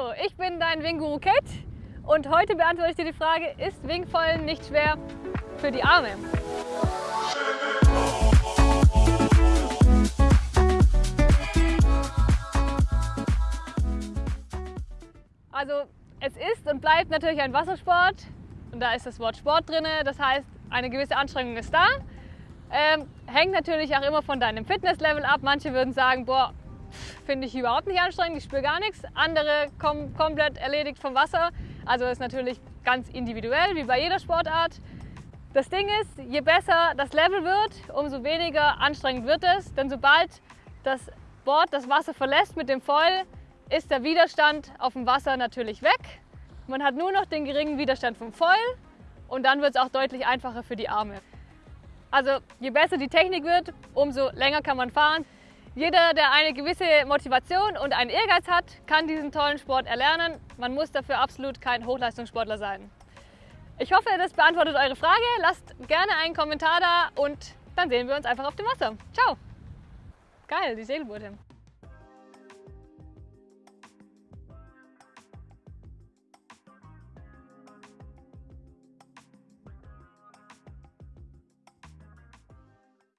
Hallo, ich bin dein Wing-Guru Kate und heute beantworte ich dir die Frage, ist Wingfallen nicht schwer für die Arme? Also es ist und bleibt natürlich ein Wassersport und da ist das Wort Sport drin, das heißt eine gewisse Anstrengung ist da. Ähm, hängt natürlich auch immer von deinem Fitnesslevel ab. Manche würden sagen, boah, finde ich überhaupt nicht anstrengend, ich spüre gar nichts. Andere kommen komplett erledigt vom Wasser. Also ist natürlich ganz individuell, wie bei jeder Sportart. Das Ding ist, je besser das Level wird, umso weniger anstrengend wird es. Denn sobald das Board das Wasser verlässt mit dem Foil, ist der Widerstand auf dem Wasser natürlich weg. Man hat nur noch den geringen Widerstand vom Foil und dann wird es auch deutlich einfacher für die Arme. Also je besser die Technik wird, umso länger kann man fahren. Jeder, der eine gewisse Motivation und einen Ehrgeiz hat, kann diesen tollen Sport erlernen. Man muss dafür absolut kein Hochleistungssportler sein. Ich hoffe, das beantwortet eure Frage. Lasst gerne einen Kommentar da und dann sehen wir uns einfach auf dem Wasser. Ciao! Geil, die Segelboote.